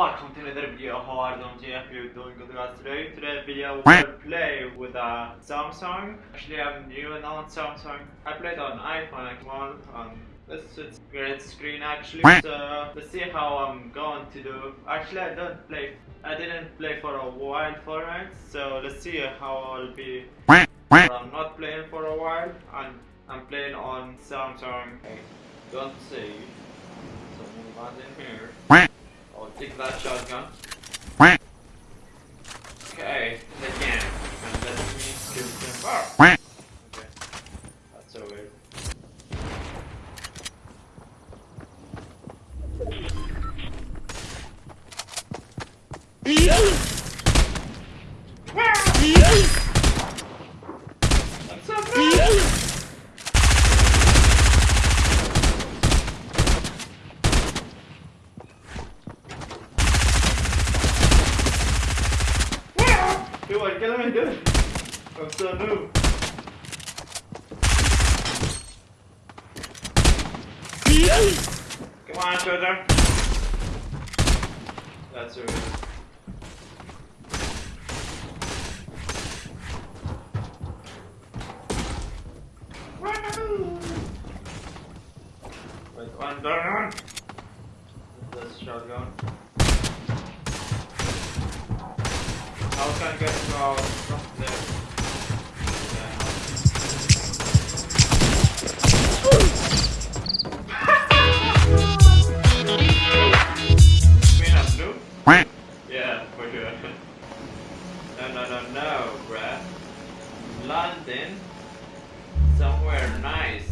another video how are doing if you're doing good guys today. Today's video we'll play with a Samsung. Actually I'm new and on Samsung. I played on iPhone like one on this is great screen actually. So let's see how I'm going to do. Actually I don't play I didn't play for a while for Fortnite, so let's see how I'll be I'm not playing for a while and I'm playing on Samsung. I don't see. So move on in here. I'll take that shotgun. Okay, again. And let me kill him. Oh. Okay. That's so weird. What's up, bro? Dude, what can I do? I'm so new. Come on, Showtime. That's weird. Wait, one down. Shotgun. How can I get to our from there? Queen of blue? Yeah, for sure. No, no, no, no, bruh. London, somewhere nice.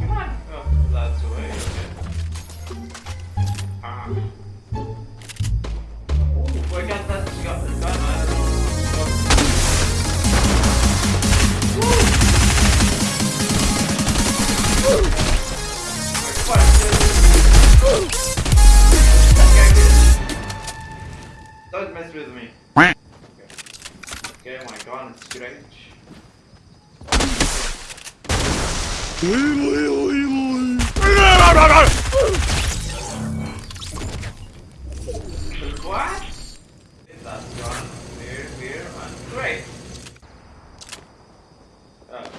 Come on. Oh, that's way. Okay. Ah. With me. Okay. Okay, my gun is great. What? That's gun weird, weird, and great. Okay.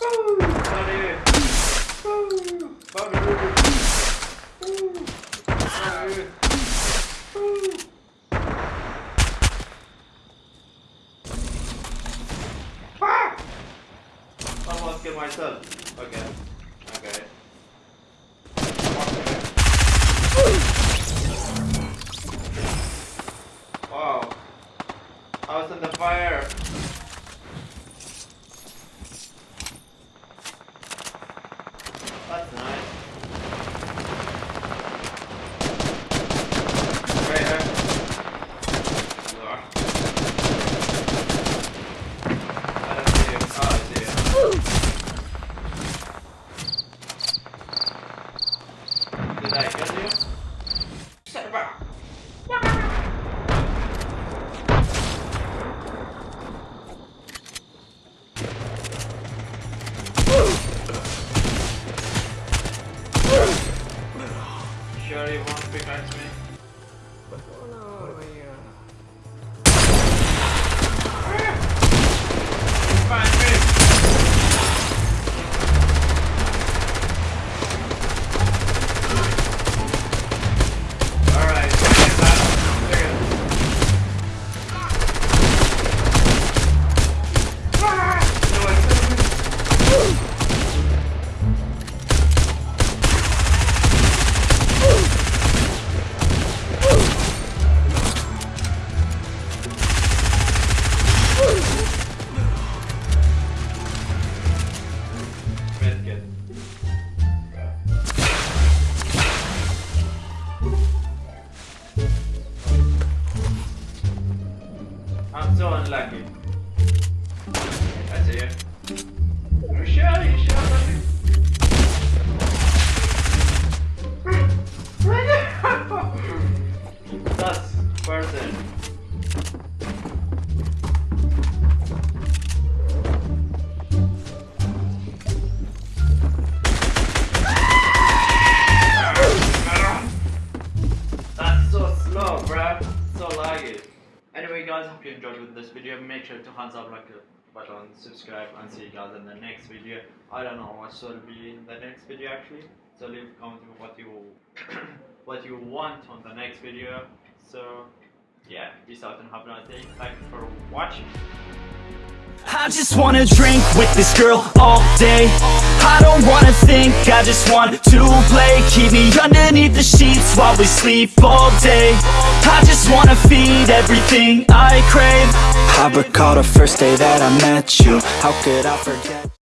Woo! Sorry. Woo! Sorry. Woo! Sorry. Woo! Ah! Almost killed myself. Okay. Okay. Wow. I was in the fire. That's nice. Right here. Ugh. I don't see him. Oh, I see him. Did I kill you? Shut up. Sure you won't pickaxe me? guys, hope you enjoyed with this video. Make sure to hands up, like a button, subscribe, and see you guys in the next video. I don't know what will be in the next video actually. So leave comment what you what you want on the next video. So yeah, peace out and have a nice day. Thank you for watching. I just wanna drink with this girl all day. I don't wanna think, I just want to play. Keep me underneath the sheets while we sleep all day. I just wanna feed everything I crave. I recall the first day that I met you. How could I forget